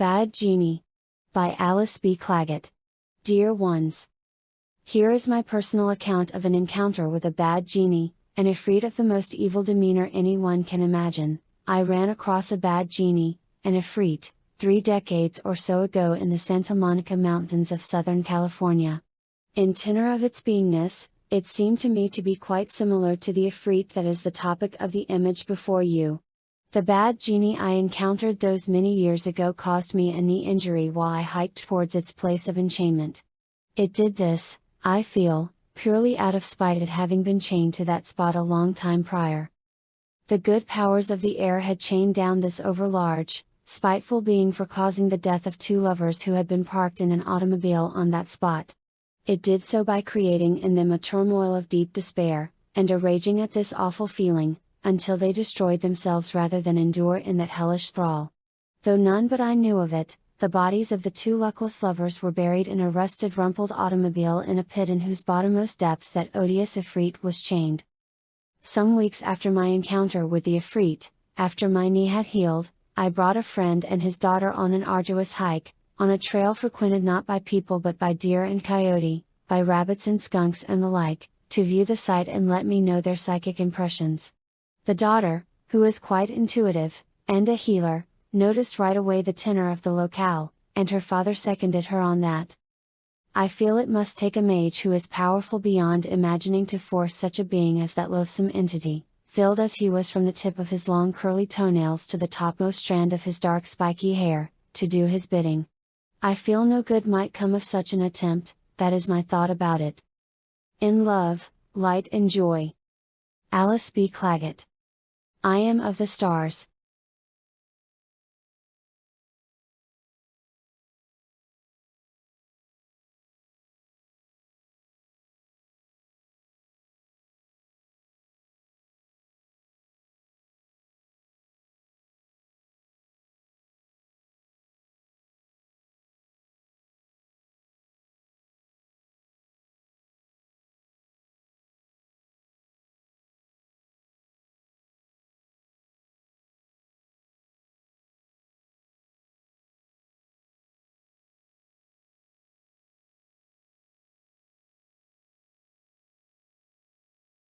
Bad Genie. By Alice B. Clagett. Dear ones. Here is my personal account of an encounter with a bad genie, an ifrit of the most evil demeanor anyone can imagine. I ran across a bad genie, an ifrit, three decades or so ago in the Santa Monica Mountains of Southern California. In tenor of its beingness, it seemed to me to be quite similar to the ifrit that is the topic of the image before you. The bad genie I encountered those many years ago caused me a knee injury while I hiked towards its place of enchainment. It did this, I feel, purely out of spite at having been chained to that spot a long time prior. The good powers of the air had chained down this overlarge, spiteful being for causing the death of two lovers who had been parked in an automobile on that spot. It did so by creating in them a turmoil of deep despair, and a raging at this awful feeling, until they destroyed themselves rather than endure in that hellish thrall. Though none but I knew of it, the bodies of the two luckless lovers were buried in a rusted rumpled automobile in a pit in whose bottommost depths that odious Ifrit was chained. Some weeks after my encounter with the Ifrit, after my knee had healed, I brought a friend and his daughter on an arduous hike, on a trail frequented not by people but by deer and coyote, by rabbits and skunks and the like, to view the site and let me know their psychic impressions. The daughter, who is quite intuitive, and a healer, noticed right away the tenor of the locale, and her father seconded her on that. I feel it must take a mage who is powerful beyond imagining to force such a being as that loathsome entity, filled as he was from the tip of his long curly toenails to the topmost strand of his dark spiky hair, to do his bidding. I feel no good might come of such an attempt, that is my thought about it. In love, light and joy. Alice B. Clagett. I am of the stars,